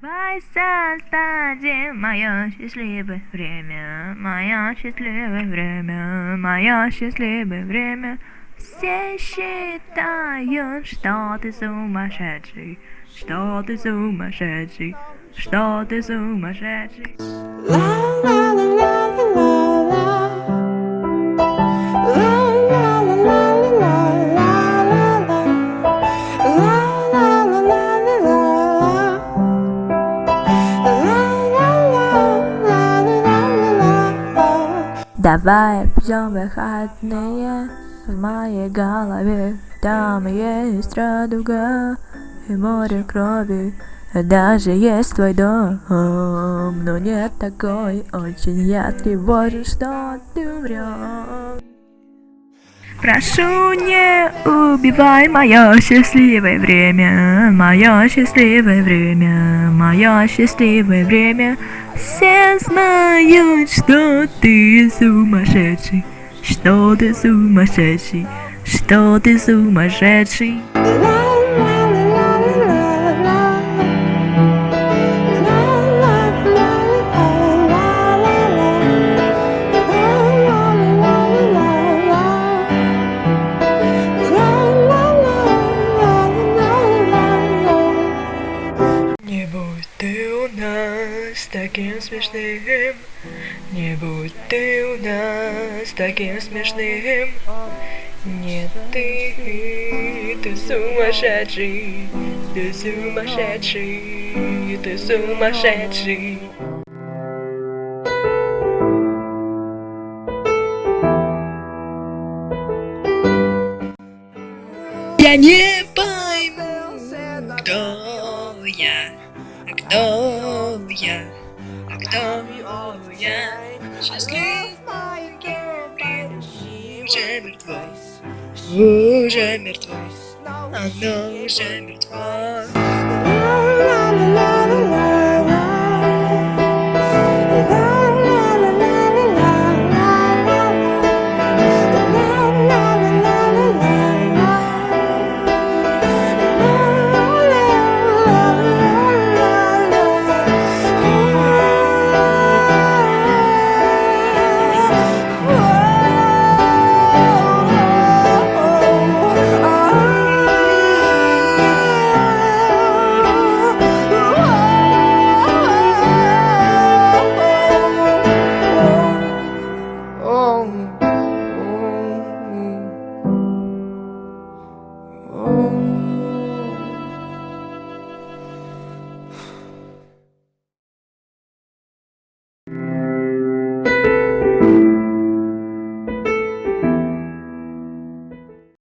Давай создадим мое счастливое время, мое счастливое время, мое счастливое время. Все считают, что ты сумасшедший, что ты сумасшедший, что ты сумасшедший. Давай пьем выходные в моей голове Там есть радуга и море крови. Даже есть твой дом, но нет такой. Очень я тревожен, что ты врешь Прошу, не убивай мое счастливое время, мое счастливое время, мое счастливое время. Все знают, что ты сумасшедший, что ты сумасшедший, что ты сумасшедший. У нас таким смешным, не будь ты у нас таким смешным. Нет, ты, ты сумасшедший, ты сумасшедший, ты сумасшедший. Я не пойму, кто я, а кто я? А кто я? Счастлив маленький уже мертво, уже мертво, оно уже мертво.